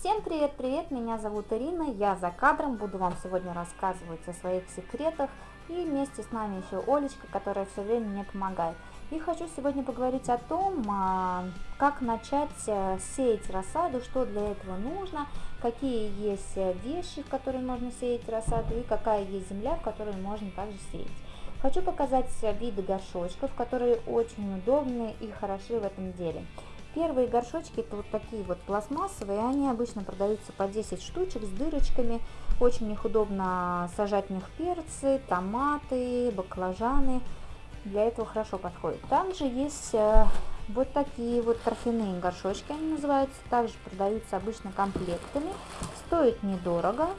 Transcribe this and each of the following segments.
Всем привет-привет, меня зовут Ирина, я за кадром, буду вам сегодня рассказывать о своих секретах и вместе с нами еще Олечка, которая все время мне помогает. И хочу сегодня поговорить о том, а, как начать э, сеять рассаду, что для этого нужно, какие есть э, вещи, в которые можно сеять рассаду и какая есть земля, в которой можно также сеять. Хочу показать виды горшочков, которые очень удобны и хороши в этом деле. Первые горшочки это вот такие вот пластмассовые, они обычно продаются по 10 штучек с дырочками. Очень их удобно сажать в них перцы, томаты, баклажаны. Для этого хорошо подходит. Также есть э, вот такие вот торфяные горшочки, они называются. Также продаются обычно комплектами. Стоят недорого.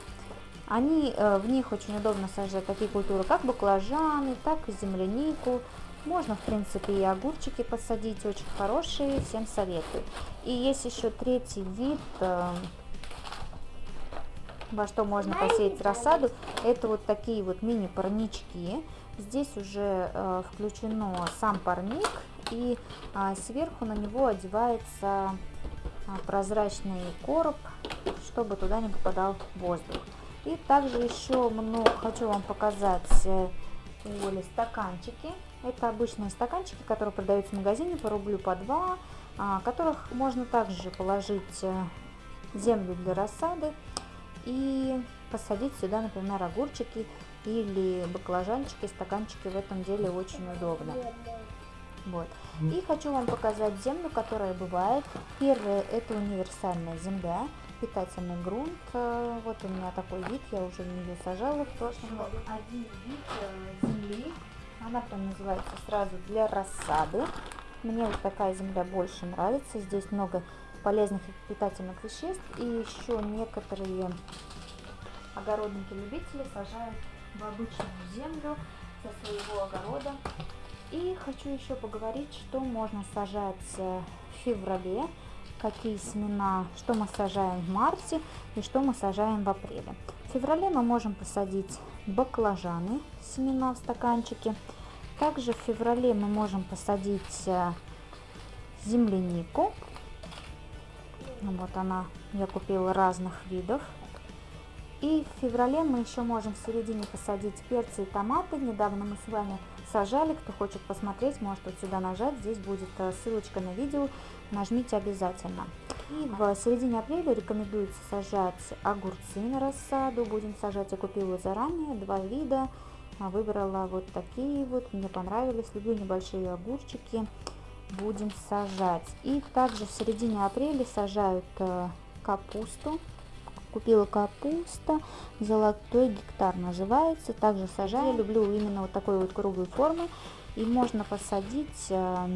Они, э, в них очень удобно сажать такие культуры, как баклажаны, так и землянику, можно, в принципе, и огурчики посадить, очень хорошие, всем советую. И есть еще третий вид, э, во что можно посеять рассаду. Это вот такие вот мини-парнички. Здесь уже э, включено сам парник, и э, сверху на него одевается э, прозрачный короб, чтобы туда не попадал воздух. И также еще много хочу вам показать э, Оли стаканчики. Это обычные стаканчики, которые продаются в магазине по рублю по два, а, которых можно также положить э, землю для рассады и посадить сюда, например, огурчики или баклажанчики, стаканчики в этом деле очень удобно. Вот. И хочу вам показать землю, которая бывает. Первое это универсальная земля, питательный грунт. Э, вот у меня такой вид, я уже в нее сажала в прошлом году. Один вид э, земли она прям называется сразу для рассады. Мне вот такая земля больше нравится. Здесь много полезных и питательных веществ. И еще некоторые огородники-любители сажают в обычную землю со своего огорода. И хочу еще поговорить, что можно сажать э, в феврале, какие семена, что мы сажаем в марте и что мы сажаем в апреле. В феврале мы можем посадить баклажаны, семена в стаканчике. Также в феврале мы можем посадить э, землянику. Вот она, я купила разных видов. И в феврале мы еще можем в середине посадить перцы и томаты. Недавно мы с вами сажали. Кто хочет посмотреть, может вот сюда нажать. Здесь будет э, ссылочка на видео. Нажмите обязательно. И в середине апреля рекомендуется сажать огурцы на рассаду. Будем сажать, я купила заранее, два вида. А, выбрала вот такие вот, мне понравились. Люблю небольшие огурчики. Будем сажать. И также в середине апреля сажают э, капусту. Купила капуста, золотой гектар называется. Также сажаю. Я люблю именно вот такой вот круглой формы. И можно посадить э,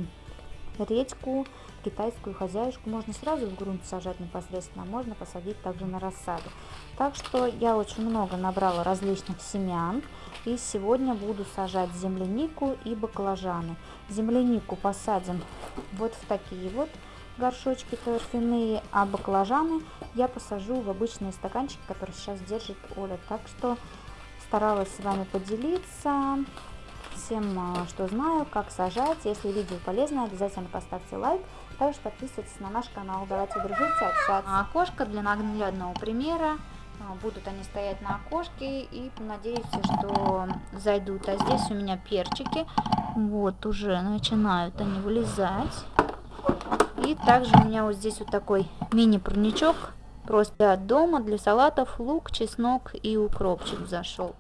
редьку, китайскую хозяюшку можно сразу в грунт сажать непосредственно, а можно посадить также на рассаду. Так что я очень много набрала различных семян и сегодня буду сажать землянику и баклажаны. Землянику посадим вот в такие вот горшочки торфяные, а баклажаны я посажу в обычные стаканчики, которые сейчас держит Оля. Так что старалась с вами поделиться всем, а, что знаю, как сажать. Если видео полезное, обязательно поставьте лайк. Также подписывайтесь на наш канал. Давайте дружить и общаться. А окошко для наглядного примера. А, будут они стоять на окошке и надеюсь, что зайдут. А здесь у меня перчики. Вот уже начинают они вылезать. И также у меня вот здесь вот такой мини-парничок. Просто дома для салатов лук, чеснок и укропчик зашел.